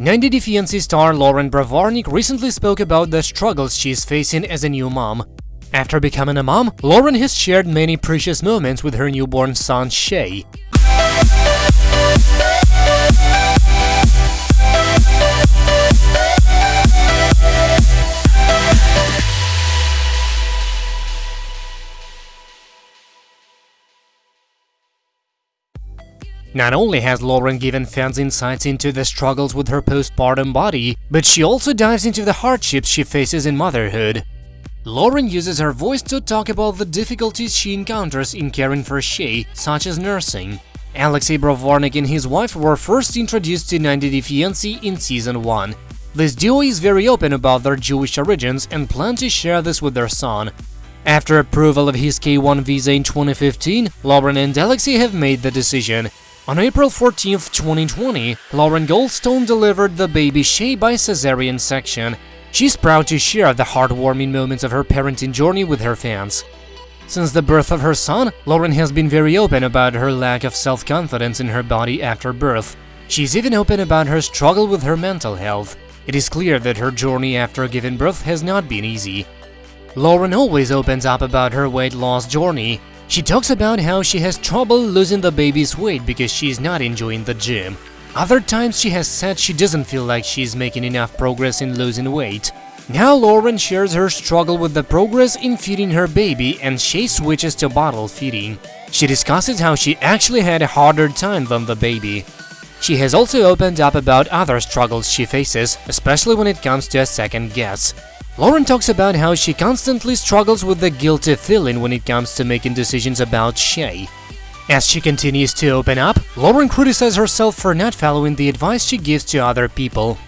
90 Day Fiancé star Loren Brovarnik recently spoke about the struggles she's facing as a new mom. After becoming a mom, Loren has shared many precious moments with her newborn son Shai. Not only has Loren given fans insights into the struggles with her postpartum body, but she also dives into the hardships she faces in motherhood. Loren uses her voice to talk about the difficulties she encounters in caring for Shai, such as nursing. Alexei Brovarnik and his wife were first introduced to 90 Day Fiancé in season 1. This duo is very open about their Jewish origins and plan to share this with their son. After approval of his K1 visa in 2015, Loren and Alexei have made the decision. On April 14, 2020, Loren Goldstone delivered the baby Shai by cesarean section. She's proud to share the heartwarming moments of her parenting journey with her fans. Since the birth of her son, Loren has been very open about her lack of self-confidence in her body after birth. She's even open about her struggle with her mental health. It is clear that her journey after giving birth has not been easy. Loren always opens up about her weight loss journey. She talks about how she has trouble losing the baby's weight because she's not enjoying the gym. Other times she has said she doesn't feel like she's making enough progress in losing weight. Now Loren shares her struggle with the progress in feeding her baby and she switches to bottle feeding. She discusses how she actually had a harder time than the baby. She has also opened up about other struggles she faces, especially when it comes to a second guess. Loren talks about how she constantly struggles with the guilty feeling when it comes to making decisions about Shai. As she continues to open up, Loren criticizes herself for not following the advice she gives to other people.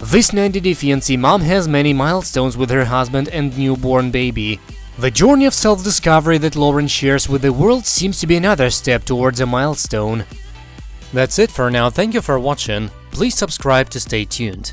This 90 Day Fiancé mom has many milestones with her husband and newborn baby. The journey of self-discovery that Loren shares with the world seems to be another step towards a milestone. That's it for now, thank you for watching, please subscribe to stay tuned.